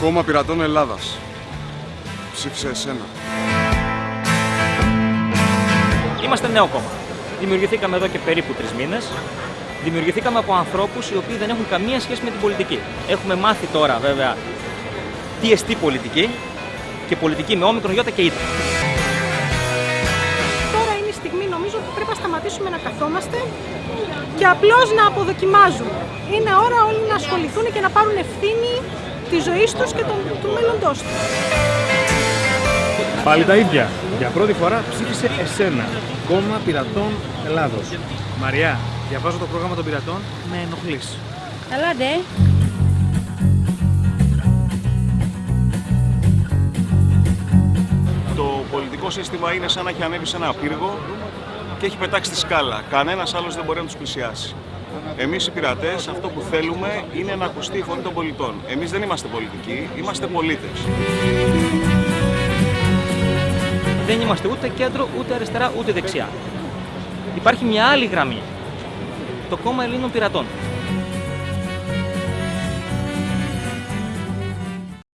Κόμμα Πειρατών Ελλάδας. Ψήφισε εσένα. Είμαστε νέο κόμμα. Δημιουργηθήκαμε εδώ και περίπου τρεις μήνες. Δημιουργηθήκαμε από ανθρώπους οι οποίοι δεν έχουν καμία σχέση με την πολιτική. Έχουμε μάθει τώρα βέβαια τι εστί πολιτική και πολιτική με όμικρον γιώτα και ήττα. Τώρα είναι η στιγμή νομίζω που πρέπει να σταματήσουμε να καθόμαστε και απλώς να αποδοκιμάζουμε. Είναι ώρα όλοι να ασχοληθούν και να πάρουν ευθύνη τη ζωή τους και των, του μέλλοντός τους. Πάλι τα ίδια. Για πρώτη φορά ψήφισε εσένα. Κόμμα Πειρατών Ελλάδος. Μαριά, διαβάζω το πρόγραμμα των πειρατών. Με ενοχλείς. Καλά, ντε. Το πολιτικό σύστημα είναι σαν να έχει ανέβει σε ένα πύργο και έχει πετάξει τη σκάλα. Κανένας άλλος δεν μπορεί να τους πλησιάσει. Εμείς οι πειρατές αυτό που θέλουμε είναι να ακουστεί η φωνή των πολιτών. Εμείς δεν είμαστε πολιτικοί, είμαστε πολίτε. Δεν είμαστε ούτε κέντρο, ούτε αριστερά, ούτε δεξιά. Υπάρχει μια άλλη γραμμή. Το κόμμα Ελλήνων Πειρατών.